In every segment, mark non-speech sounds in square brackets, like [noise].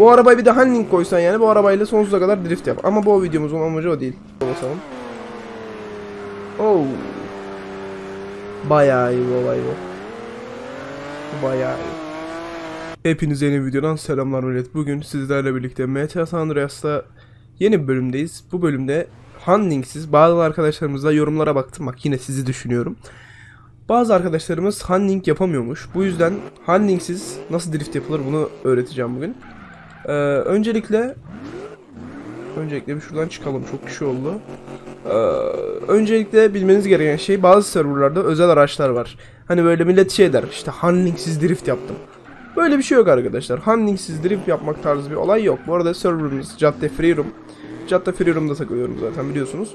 Bu arabayı bir de handling koysan yani bu arabayla sonsuza kadar drift yap. Ama bu videomuzun amacı o değil. Basalım. Oh. Bayağı iyi bu olay bu. Bayağı iyi. Hepinize yeni videodan selamlar millet. Bugün sizlerle birlikte GTA San Andreas'ta yeni bir bölümdeyiz. Bu bölümde handlingsiz bazı arkadaşlarımızla yorumlara baktım. Bak yine sizi düşünüyorum. Bazı arkadaşlarımız handling yapamıyormuş. Bu yüzden handlingsiz nasıl drift yapılır bunu öğreteceğim bugün. Ee, öncelikle öncelikle bir şuradan çıkalım. Çok kişi oldu. Ee, öncelikle bilmeniz gereken şey bazı serverlarda özel araçlar var. Hani böyle millet şey der işte handlingsiz drift yaptım. Böyle bir şey yok arkadaşlar. Handlingsiz drift yapmak tarzı bir olay yok. Bu arada serverımız Cadde Freeroom. Cadde Freeroom'da takılıyorum zaten biliyorsunuz.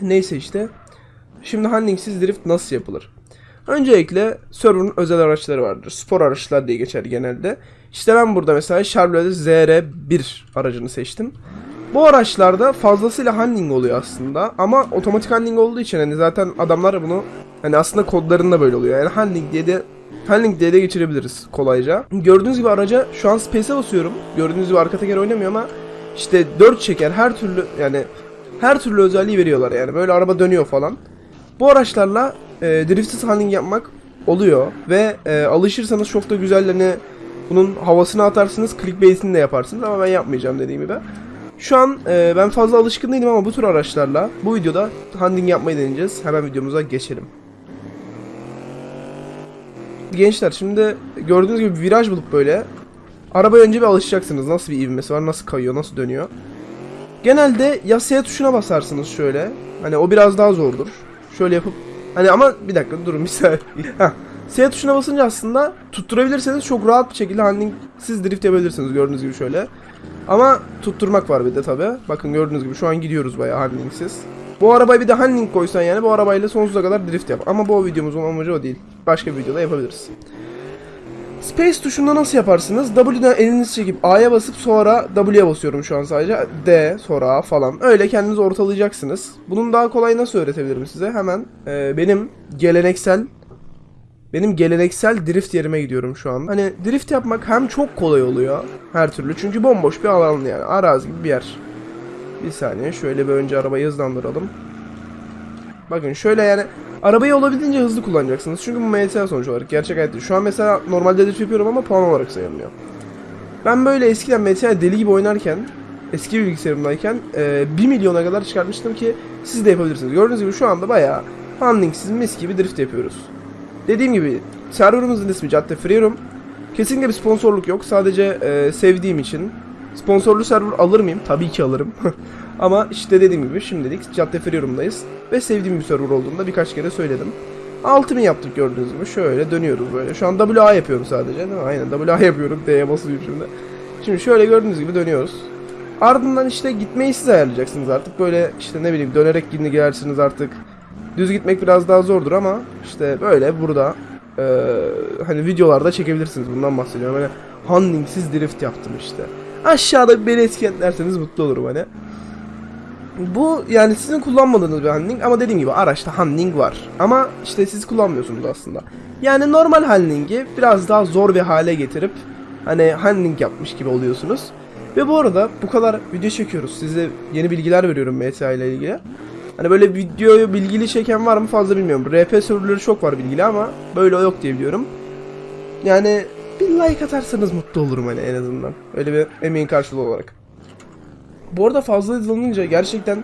Neyse işte. Şimdi handlingsiz drift nasıl yapılır? Öncelikle server'ın özel araçları vardır. Spor araçlar diye geçer genelde. İşte ben burada mesela Chevrolet ZR1 aracını seçtim. Bu araçlarda fazlasıyla handling oluyor aslında ama otomatik handling olduğu için hani zaten adamlar bunu hani aslında kodlarında böyle oluyor. Yani handling diye de handling diye de geçirebiliriz kolayca. Gördüğünüz gibi araca şu an space'e basıyorum. Gördüğünüz gibi arka teker oynamıyor ama işte 4 çeker her türlü yani her türlü özelliği veriyorlar yani. Böyle araba dönüyor falan. Bu araçlarla e, driftsiz handling yapmak oluyor ve e, alışırsanız çok da güzel hani bunun havasını atarsınız, clickbait'ini de yaparsınız ama ben yapmayacağım dediğim gibi. Şu an e, ben fazla alışkın değilim ama bu tür araçlarla bu videoda handling yapmayı deneyeceğiz. Hemen videomuza geçelim. Gençler şimdi gördüğünüz gibi viraj bulup böyle arabaya önce bir alışacaksınız. Nasıl bir ivmesi var, nasıl kayıyor, nasıl dönüyor. Genelde ya S tuşuna basarsınız şöyle. Hani o biraz daha zordur. Şöyle yapıp hani ama bir dakika durun bir saniye. [laughs] S tuşuna basınca aslında tutturabilirseniz çok rahat bir şekilde handlingsiz drift yapabilirsiniz gördüğünüz gibi şöyle. Ama tutturmak var bir de tabi. Bakın gördüğünüz gibi şu an gidiyoruz bayağı handlingsiz. Bu arabayı bir de handling koysan yani bu arabayla sonsuza kadar drift yap. Ama bu videomuzun amacı o değil. Başka bir videoda yapabiliriz. Space tuşunda nasıl yaparsınız? W'den elinizi çekip A'ya basıp sonra W'ye basıyorum şu an sadece. D sonra A falan. Öyle kendinizi ortalayacaksınız. Bunun daha kolay nasıl öğretebilirim size? Hemen e, benim geleneksel benim geleneksel drift yerime gidiyorum şu an. Hani drift yapmak hem çok kolay oluyor her türlü. Çünkü bomboş bir alan yani. Arazi gibi bir yer. Bir saniye şöyle bir önce arabayı hızlandıralım. Bakın şöyle yani arabayı olabildiğince hızlı kullanacaksınız. Çünkü bu MTA sonuç olarak gerçek hayatta. Şu an mesela normalde drift yapıyorum ama puan olarak sayılmıyor. Ben böyle eskiden MTA deli gibi oynarken eski bilgisayarımdayken e, 1 milyona kadar çıkartmıştım ki siz de yapabilirsiniz. Gördüğünüz gibi şu anda bayağı handlingsiz mis gibi drift yapıyoruz. Dediğim gibi serverımızın ismi Cadde Freeroom. Kesinlikle bir sponsorluk yok. Sadece e, sevdiğim için. Sponsorlu server alır mıyım? Tabii ki alırım. [laughs] Ama işte dediğim gibi şimdilik Cadde Freeroom'dayız. Ve sevdiğim bir server olduğunda birkaç kere söyledim. 6000 yaptık gördüğünüz gibi. Şöyle dönüyoruz böyle. Şu an WA yapıyorum sadece değil mi? Aynen WA yapıyorum. D'ye basıyorum şimdi. Şimdi şöyle gördüğünüz gibi dönüyoruz. Ardından işte gitmeyi siz ayarlayacaksınız artık. Böyle işte ne bileyim dönerek yine girersiniz artık. Düz gitmek biraz daha zordur ama işte böyle burada e, hani videolarda çekebilirsiniz bundan bahsediyorum. Hani handlingsiz drift yaptım işte. Aşağıda beni etiketlerseniz mutlu olurum hani. Bu yani sizin kullanmadığınız bir handling ama dediğim gibi araçta handling var. Ama işte siz kullanmıyorsunuz aslında. Yani normal handlingi biraz daha zor bir hale getirip hani handling yapmış gibi oluyorsunuz. Ve bu arada bu kadar video çekiyoruz. Size yeni bilgiler veriyorum MTA ile ilgili. Hani böyle videoyu bilgili çeken var mı fazla bilmiyorum. RP serverları çok var bilgili ama böyle yok diye biliyorum. Yani bir like atarsanız mutlu olurum hani en azından. Öyle bir emeğin karşılığı olarak. Bu arada fazla hızlanınca gerçekten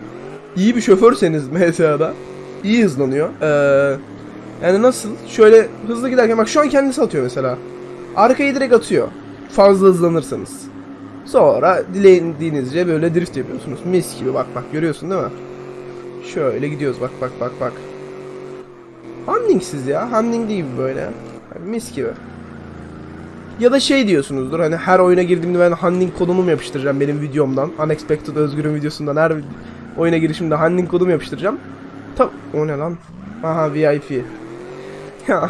iyi bir şoförseniz [laughs] MTA'da iyi hızlanıyor. Ee, yani nasıl? Şöyle hızlı giderken bak şu an kendisi atıyor mesela. Arkayı direkt atıyor. Fazla hızlanırsanız. Sonra dilediğinizce böyle drift yapıyorsunuz. Mis gibi bak bak görüyorsun değil mi? Şöyle gidiyoruz bak bak bak bak. Handlingsiz ya. Handling değil böyle. Mis gibi. Ya da şey diyorsunuzdur hani her oyuna girdiğimde ben handling kodumu mu yapıştıracağım benim videomdan. Unexpected Özgür'ün videosundan her oyuna girişimde handling kodumu yapıştıracağım. Tab o ne lan? Aha VIP. [laughs] Ya.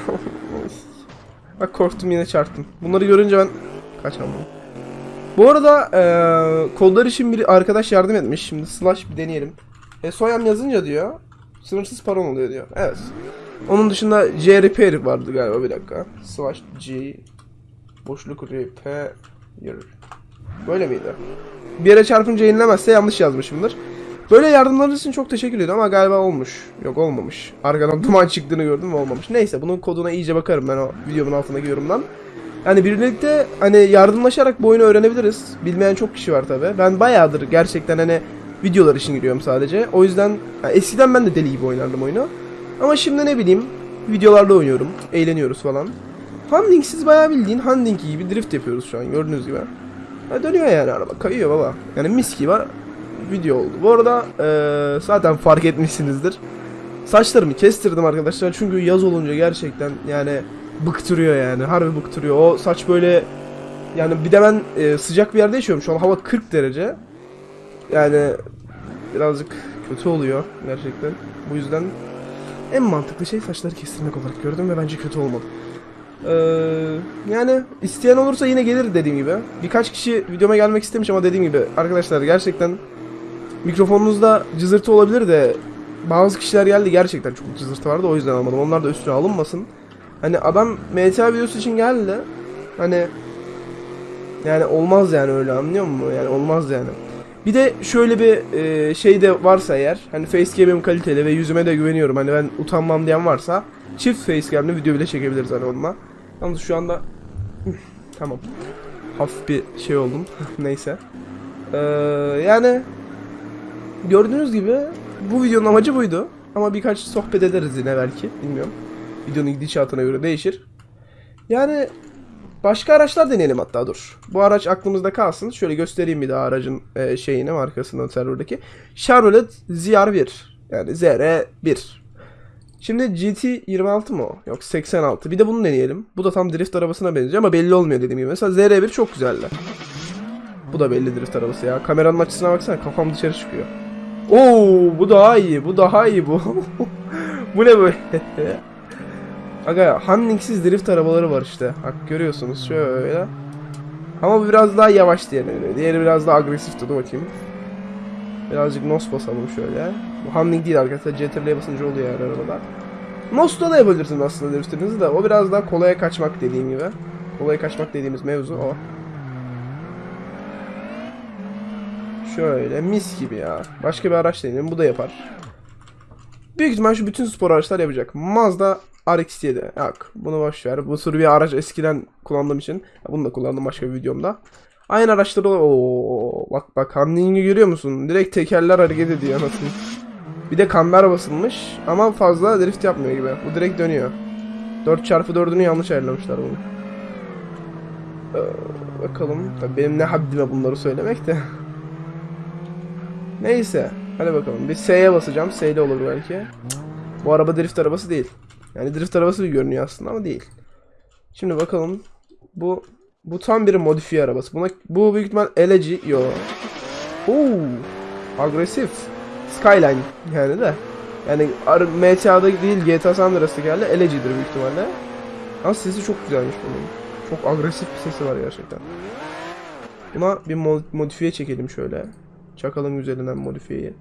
Bak korktum yine çarptım. Bunları görünce ben kaçamam. Bu arada eee kodlar için bir arkadaş yardım etmiş. Şimdi slash bir deneyelim. E, soyam yazınca diyor sınırsız paran oluyor diyor. Evet. Onun dışında J repair vardı galiba bir dakika. Slash G boşluk repair. Böyle miydi? Bir yere çarpınca yenilemezse yanlış yazmışımdır. Böyle yardımlarınız için çok teşekkür ediyorum ama galiba olmuş. Yok olmamış. Arkadan [laughs] duman çıktığını gördüm ve olmamış. Neyse bunun koduna iyice bakarım ben o videomun altındaki yorumdan. Yani birlikte hani yardımlaşarak bu oyunu öğrenebiliriz. Bilmeyen çok kişi var tabi. Ben bayağıdır gerçekten hani videolar için giriyorum sadece. O yüzden yani eskiden ben de deli gibi oynardım oyunu. Ama şimdi ne bileyim videolarda oynuyorum. Eğleniyoruz falan. Handlingsiz bayağı bildiğin handling gibi drift yapıyoruz şu an gördüğünüz gibi. Ha, dönüyor yani araba kayıyor baba. Yani mis gibi video oldu. Bu arada eee, zaten fark etmişsinizdir. Saçlarımı kestirdim arkadaşlar çünkü yaz olunca gerçekten yani bıktırıyor yani harbi bıktırıyor. O saç böyle yani bir de ben e, sıcak bir yerde yaşıyorum şu an hava 40 derece. Yani birazcık kötü oluyor gerçekten. Bu yüzden en mantıklı şey saçları kestirmek olarak gördüm ve bence kötü olmadı. Ee, yani isteyen olursa yine gelir dediğim gibi. Birkaç kişi videoma gelmek istemiş ama dediğim gibi arkadaşlar gerçekten mikrofonunuzda cızırtı olabilir de bazı kişiler geldi gerçekten çok cızırtı vardı o yüzden almadım. Onlar da üstüne alınmasın. Hani adam MTA videosu için geldi. Hani yani olmaz yani öyle anlıyor musun? Yani olmaz yani. Bir de şöyle bir e, şey de varsa eğer hani facecam'im kaliteli ve yüzüme de güveniyorum. Hani ben utanmam diyen varsa çift facecam'le video bile çekebiliriz hani onunla. Yalnız şu anda [laughs] tamam. Hafif bir şey oldum. [laughs] Neyse. Ee, yani gördüğünüz gibi bu videonun amacı buydu. Ama birkaç sohbet ederiz yine belki. Bilmiyorum. Videonun gidişatına göre değişir. Yani başka araçlar deneyelim hatta dur. Bu araç aklımızda kalsın. Şöyle göstereyim bir daha aracın e, şeyini markasını serverdaki. Chevrolet ZR1. Yani ZR1. Şimdi GT26 mı o? Yok 86. Bir de bunu deneyelim. Bu da tam drift arabasına benziyor ama belli olmuyor dediğim gibi. Mesela ZR1 çok güzeldi. Bu da belli drift arabası ya. Kameranın açısına baksana kafam dışarı çıkıyor. Oo bu daha iyi. Bu daha iyi bu. [laughs] bu ne böyle? [laughs] Aga handlingsiz drift arabaları var işte. Bak görüyorsunuz şöyle. Ama biraz daha yavaş göre. Diğeri biraz daha agresifti. Dur bakayım. Birazcık nos basalım şöyle. Bu handling değil arkadaşlar. CTRL'ye basınca oluyor yani arabada. Nos'ta da yapabilirsiniz aslında driftinizi de. O biraz daha kolaya kaçmak dediğim gibi. Kolaya kaçmak dediğimiz mevzu o. Şöyle mis gibi ya. Başka bir araç deneyelim. Bu da yapar. Büyük ihtimal şu bütün spor araçlar yapacak. Mazda RX-7. Yok bunu boş ver. Bu tür bir araç eskiden kullandığım için. Bunu da kullandım başka bir videomda. Aynı araçlar olur. Oo, bak bak handling'i görüyor musun? Direkt tekerler hareket ediyor anasını. Bir de kamber basılmış ama fazla drift yapmıyor gibi. Bu direkt dönüyor. 4x4'ünü yanlış ayarlamışlar bunu. Ee, bakalım. Tabii benim ne haddime bunları söylemek de. Neyse. Hadi bakalım. Bir S'ye basacağım. S ile olur belki. Bu araba drift arabası değil. Yani drift arabası görünüyor aslında ama değil. Şimdi bakalım. Bu bu tam bir modifiye arabası. Buna bu büyük ihtimal eleci yo. Oo. Agresif. Skyline yani de. Yani MTA'da değil GTA San Andreas'ta geldi. Elecidir büyük ihtimalle. Ama sesi çok güzelmiş bunun. Çok agresif bir sesi var gerçekten. Buna bir mo- modifiye çekelim şöyle. Çakalım üzerinden modifiyeyi.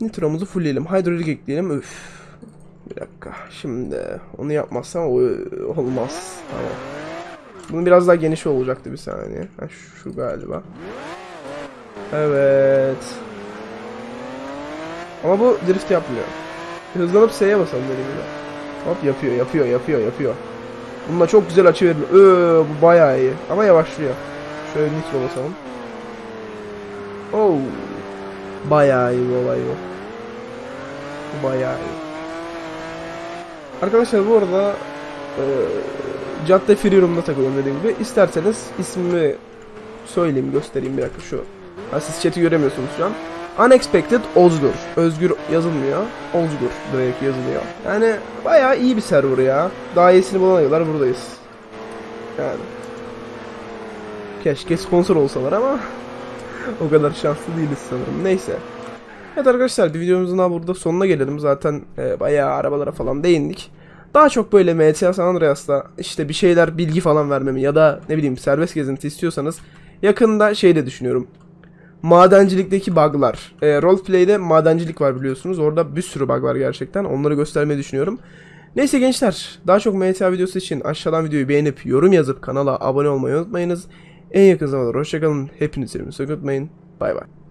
Nitromuzu fullleyelim. Hidrolik ekleyelim. Üf. Bir dakika. Şimdi onu yapmazsam olmaz. Tamam. Bunun biraz daha geniş olacaktı bir saniye. Ha, şu galiba. Evet. Ama bu drift yapmıyor. Hızlanıp S'ye basalım dediğim gibi. Hop yapıyor, yapıyor, yapıyor, yapıyor. Bununla çok güzel açı verilir. Öö, bu bayağı iyi. Ama yavaşlıyor. Şöyle nitro basalım. Oh. Bayağı iyi bu olay. Bu bayağı iyi. Arkadaşlar bu arada e, Cadde Freeroom'da takılıyorum dediğim gibi. İsterseniz ismimi söyleyeyim, göstereyim bir dakika şu. Ha, siz chat'i göremiyorsunuz şu an. Unexpected Ozgur. Özgür yazılmıyor. Ozgur direkt yazılıyor. Yani bayağı iyi bir server ya. Daha iyisini bulana kadar buradayız. Yani. Keşke sponsor olsalar ama [laughs] o kadar şanslı değiliz sanırım. Neyse. Evet arkadaşlar bir videomuzun daha burada sonuna gelelim. Zaten e, bayağı arabalara falan değindik. Daha çok böyle MTA San Andreas'ta işte bir şeyler bilgi falan vermemi ya da ne bileyim serbest gezinti istiyorsanız yakında şey de düşünüyorum. Madencilikteki bug'lar. E, roleplay'de madencilik var biliyorsunuz. Orada bir sürü bug var gerçekten. Onları göstermeyi düşünüyorum. Neyse gençler daha çok MTA videosu için aşağıdan videoyu beğenip yorum yazıp kanala abone olmayı unutmayınız. en yakın zamanda hoşçakalın. Hepinizi sevmeyi unutmayın. Bay bay.